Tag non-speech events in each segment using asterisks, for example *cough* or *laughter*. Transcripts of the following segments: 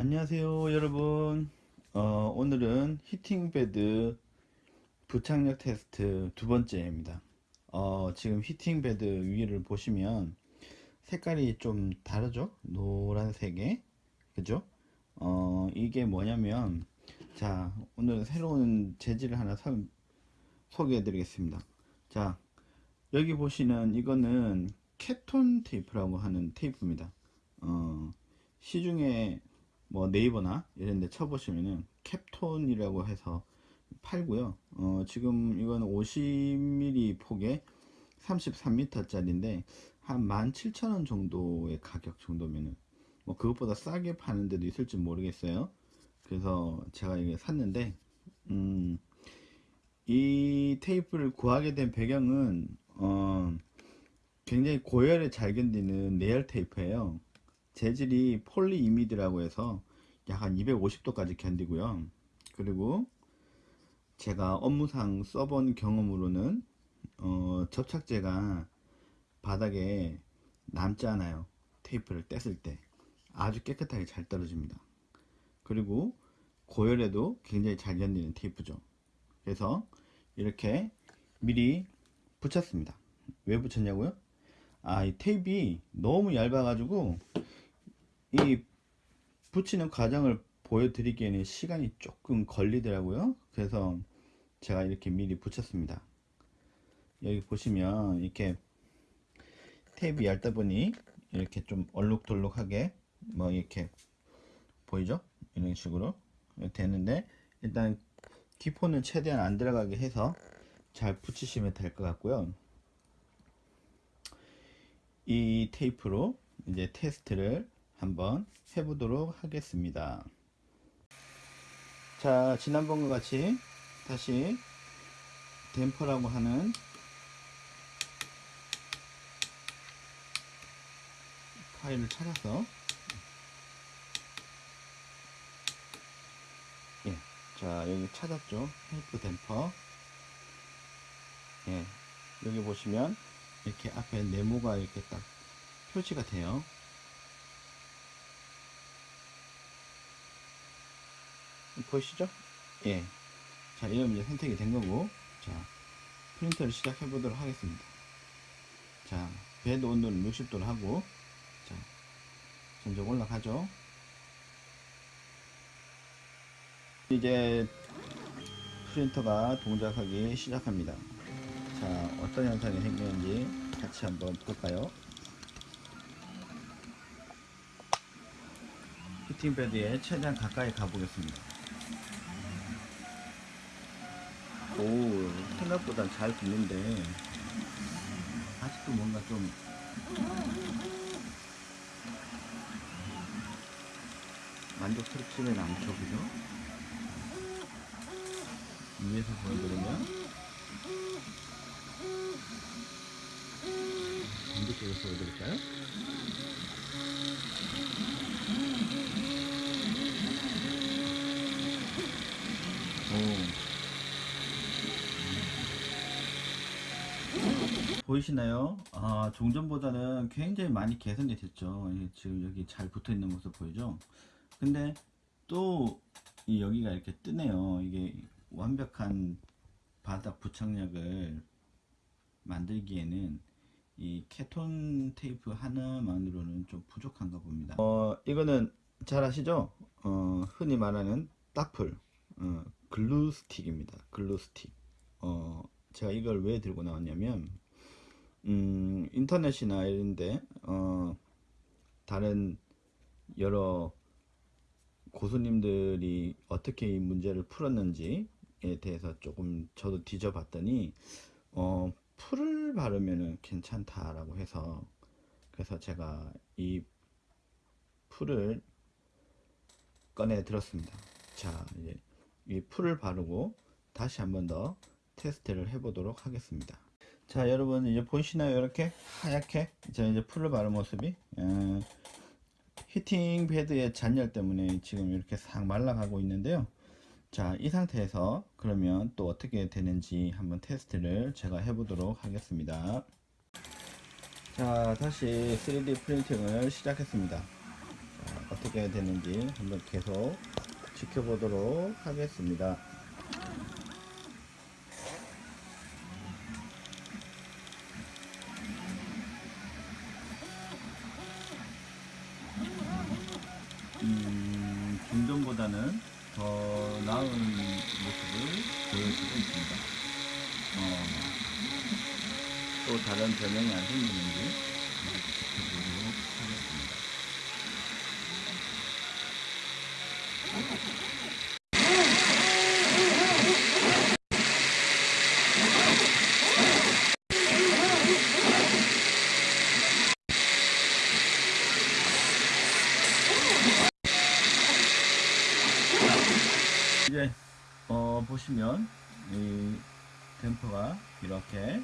안녕하세요 여러분. 어, 오늘은 heating bed 부착력 테스트 두 번째입니다. 어, 지금 heating bed 위를 보시면 색깔이 좀 다르죠? 노란색에? 그죠? 어, 이게 뭐냐면 자 오늘 새로운 재질을 하나 서, 소개해 드리겠습니다. 자 여기 보시는 이거는 Kapton 테이프라고 하는 테이프입니다. 어, 시중에 뭐 네이버나 이런 데 쳐보시면은 캡톤이라고 해서 팔고요. 어, 지금 이건 50mm 폭에 33m 짜리인데 한 17,000원 정도의 가격 정도면은 뭐 그것보다 싸게 파는 데도 있을지 모르겠어요. 그래서 제가 이게 샀는데 음, 이 테이프를 구하게 된 배경은 어, 굉장히 고열에 잘 견디는 내열 테이프예요 재질이 폴리이미드라고 해서 약 한 250도까지 견디고요. 그리고 제가 업무상 써본 경험으로는 어, 접착제가 바닥에 남지 않아요. 테이프를 뗐을 때 아주 깨끗하게 잘 떨어집니다. 그리고 고열에도 굉장히 잘 견디는 테이프죠. 그래서 이렇게 미리 붙였습니다. 왜 붙였냐고요? 아, 이 테이프가 너무 얇아 가지고 이 붙이는 과정을 보여드리기에는 시간이 조금 걸리더라고요. 그래서 제가 이렇게 미리 붙였습니다. 여기 보시면 이렇게 테이프 얇다 보니 이렇게 좀 얼룩덜룩하게 뭐 이렇게 보이죠? 이런 식으로 되는데 일단 기포는 최대한 안 들어가게 해서 잘 붙이시면 될 것 같고요. 이 테이프로 이제 테스트를 한번 해보도록 하겠습니다. 자, 지난번과 같이 다시 댐퍼라고 하는 파일을 찾아서 예, 자 여기 찾았죠? 헬프 댐퍼. 예, 여기 보시면 이렇게 앞에 네모가 이렇게 딱 표시가 돼요 보이시죠? 예. 자, 이러면 이제 선택이 된 거고, 자, 프린터를 시작해 보도록 하겠습니다. 자, 배드 온도는 60도로 하고, 자, 점점 올라가죠. 이제 프린터가 동작하기 시작합니다. 자, 어떤 현상이 생기는지 같이 한번 볼까요? 히팅 패드에 최대한 가까이 가보겠습니다. 생각보다 잘 붙는데 아직도 뭔가 좀 만족스럽지는 않죠 그죠? 위에서 보여드리면 반대쪽에서 보여드릴까요? 오 보이시나요? 아, 종전보다는 굉장히 많이 개선이 됐죠. 지금 여기 잘 붙어 있는 모습 보이죠? 근데 또 여기가 이렇게 뜨네요. 이게 완벽한 바닥 부착력을 만들기에는 이 케톤 테이프 하나만으로는 좀 부족한가 봅니다. 어, 이거는 잘 아시죠? 어, 흔히 말하는 딱풀, 어, glue stick입니다. glue stick. 어, 제가 이걸 왜 들고 나왔냐면 음, 인터넷이나 이런데 어, 다른 여러 고수님들이 어떻게 이 문제를 풀었는지에 대해서 조금 저도 뒤져봤더니 어, 풀을 바르면 괜찮다라고 해서 그래서 제가 이 풀을 꺼내 들었습니다. 자, 이제 이 풀을 바르고 다시 한 번 더 테스트를 해보도록 하겠습니다. 자 여러분 이제 보이시나요? 이렇게 하얗게? 자 이제 풀을 바른 모습이. 어, 히팅 패드의 잔열 때문에 지금 이렇게 싹 말라가고 있는데요. 자 이 상태에서 그러면 또 어떻게 되는지 한번 테스트를 제가 해보도록 하겠습니다. 자 다시 3D 프린팅을 시작했습니다. 자, 어떻게 되는지 한번 계속 지켜보도록 하겠습니다. 하겠습니다. 이제 어, 보시면 이 댐퍼가 이렇게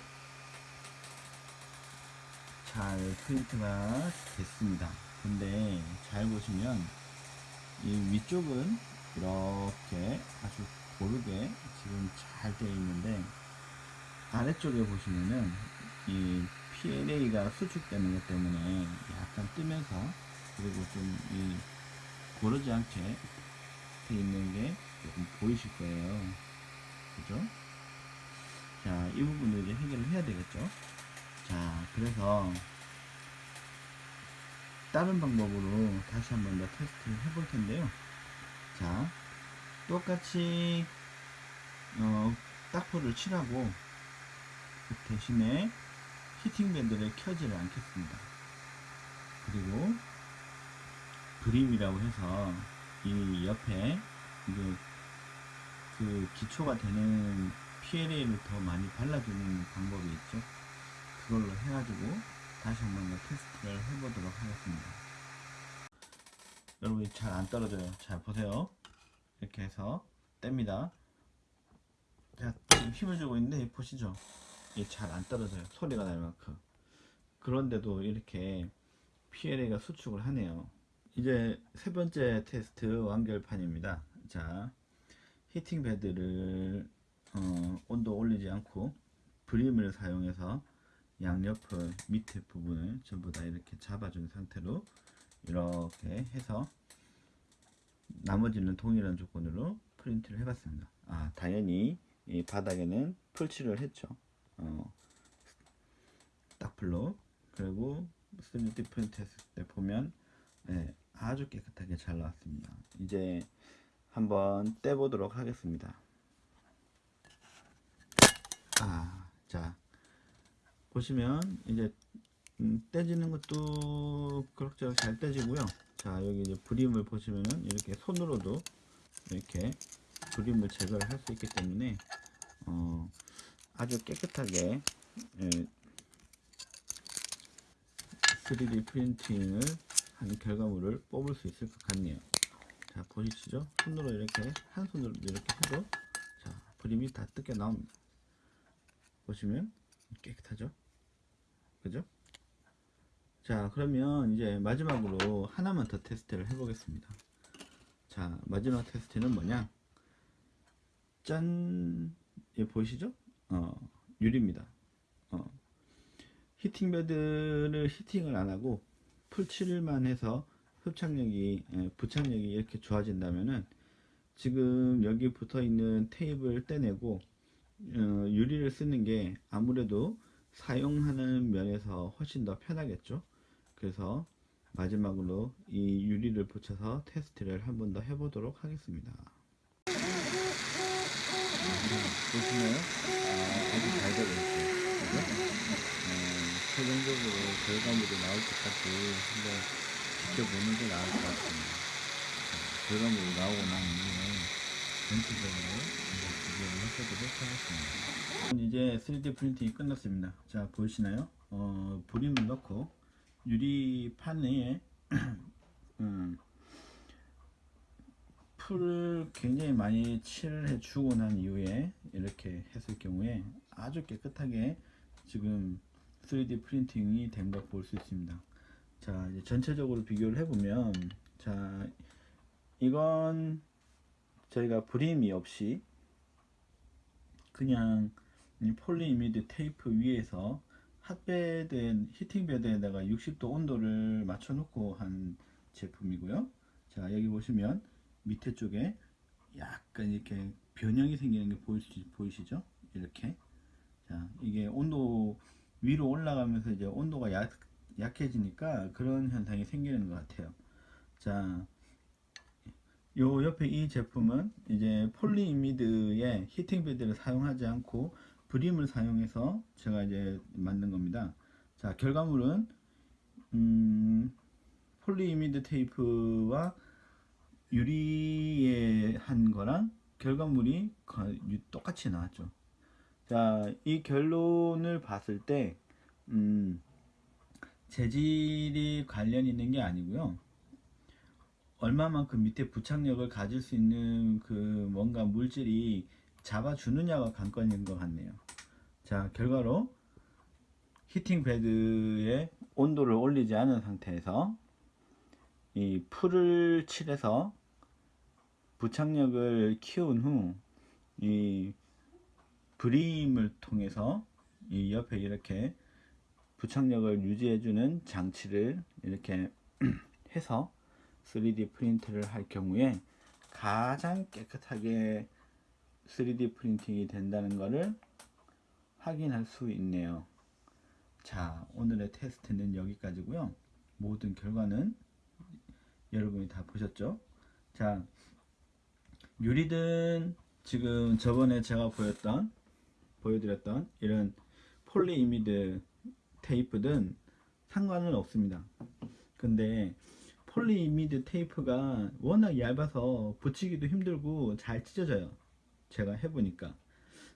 잘 프린트가 됐습니다. 근데 잘 보시면 이 위쪽은 이렇게 아주 고르게 지금 잘 되어 있는데 아래쪽에 보시면은 이 PLA가 수축되는 것 때문에 약간 뜨면서 그리고 좀 이 고르지 않게 돼 있는 게 조금 보이실 거예요. 그죠? 자, 이 부분을 이제 해결을 해야 되겠죠? 자, 그래서 다른 방법으로 다시 한 번 더 테스트를 해볼 텐데요. 자, 똑같이 어, 딱포를 칠하고 그 대신에 히팅 밴드를 켜지를 않겠습니다. 그리고 그림이라고 해서 이 옆에 이게 그 기초가 되는 PLA를 더 많이 발라주는 방법이 있죠. 그걸로 해가지고 다시 한번 더 테스트를 해보도록 하겠습니다. 여러분이 잘 안 떨어져요. 잘 보세요. 이렇게 해서 뗍니다. 제가 지금 힘을 주고 있는데 보시죠. 이게 잘 안 떨어져요. 소리가 날 만큼. 그런데도 이렇게 PLA가 수축을 하네요. 이제 세 번째 테스트 완결판입니다. 자, 히팅 베드를 어, 온도 올리지 않고 브림을 사용해서 양옆을 밑에 부분을 전부 다 이렇게 잡아준 상태로 이렇게 해서 나머지는 동일한 조건으로 프린트를 해봤습니다. 아, 당연히 이 바닥에는 풀칠을 했죠. 어, 딱풀로 그리고 3D 프린트 했을 때 보면 네, 아주 깨끗하게 잘 나왔습니다. 이제 한번 떼보도록 하겠습니다. 아, 자 보시면 이제 음, 떼지는 것도 그럭저럭 잘 떼지고요. 자 여기 이제 브림을 보시면은 이렇게 손으로도 이렇게 브림을 제거를 할 수 있기 때문에 어, 아주 깨끗하게 예, 3D 프린팅을 한 결과물을 뽑을 수 있을 것 같네요. 자 보이시죠? 손으로 이렇게 한 손으로 이렇게 해도 자 브림이 다 뜯겨 나옵니다. 보시면 깨끗하죠? 그죠? 자 그러면 이제 마지막으로 하나만 더 테스트를 해보겠습니다. 자 마지막 테스트는 뭐냐? 짠! 이 보이시죠? 어, 유리입니다. 어, 히팅 베드를 히팅을 안 하고 풀칠만 해서 흡착력이 예, 부착력이 이렇게 좋아진다면은 지금 여기 붙어 있는 테이프를 떼내고 어, 유리를 쓰는 게 아무래도 사용하는 면에서 훨씬 더 편하겠죠 그래서 마지막으로 이 유리를 붙여서 테스트를 한 번 더 해보도록 하겠습니다 보시나요? 아, 아주 잘 되고 있어요? 어, 최종적으로 결과물이 나올 때까지 한번 지켜보는 게 나을 것 같습니다 자, 결과물이 나오고 난 이후에 전체적으로 이제 3D 프린팅이 끝났습니다. 자 보이시나요? 어, 브림을 넣고 유리판에 *clears throat* 음, 풀을 굉장히 많이 칠해 주고 난 이후에 이렇게 했을 경우에 아주 깨끗하게 지금 3D 프린팅이 된걸볼수 있습니다. 자 이제 전체적으로 비교를 해보면 자 이건 저희가 브림이 없이 그냥 polyimide 테이프 위에서 hot bed heating bed에다가 60도 온도를 맞춰 놓고 한 제품이고요 자 여기 보시면 밑에 쪽에 약간 이렇게 변형이 생기는 게 수, 보이시죠? 이렇게 자 이게 온도 위로 올라가면서 이제 온도가 약, 약해지니까 그런 현상이 생기는 것 같아요. 자, 요 옆에 이 제품은 이제 polyimide의 heating bed를 사용하지 않고 brim을 사용해서 제가 이제 만든 겁니다. 자, 결과물은 음, polyimide 테이프와 유리에 한 거랑 결과물이 똑같이 나왔죠. 자, 이 결론을 봤을 때, 음, 재질이 관련 있는 게 아니고요. 얼마만큼 밑에 부착력을 가질 수 있는 그 뭔가 물질이 잡아주느냐가 관건인 것 같네요. 자, 결과로 히팅 베드의 온도를 올리지 않은 상태에서 이 풀을 칠해서 부착력을 키운 후 이 브림을 통해서 이 옆에 이렇게 부착력을 유지해주는 장치를 이렇게 *clears throat* 해서 3D 프린트를 할 경우에 가장 깨끗하게 3D 프린팅이 된다는 것을 확인할 수 있네요. 자, 오늘의 테스트는 여기까지고요. 모든 결과는 여러분이 다 보셨죠? 자, 유리든 지금 저번에 제가 보였던 보여드렸던 이런 폴리 이미드 테이프든 상관은 없습니다. 근데 polyimide 테이프가 워낙 얇아서 붙이기도 힘들고 잘 찢어져요. 제가 해보니까.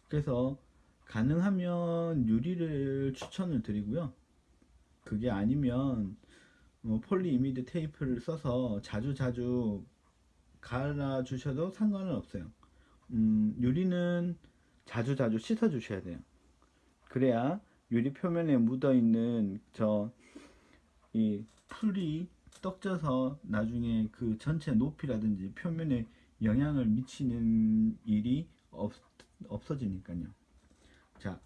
그래서 가능하면 유리를 추천을 드리고요. 그게 아니면 뭐 polyimide 테이프를 써서 자주 자주 갈아 주셔도 상관은 없어요. 음, 유리는 자주 자주 씻어 주셔야 돼요. 그래야 유리 표면에 묻어 있는 저 이 풀이 떡져서 나중에 그 전체 높이라든지 표면에 영향을 미치는 일이 없, 없어지니까요. 자,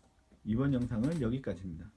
이번 영상은 여기까지입니다.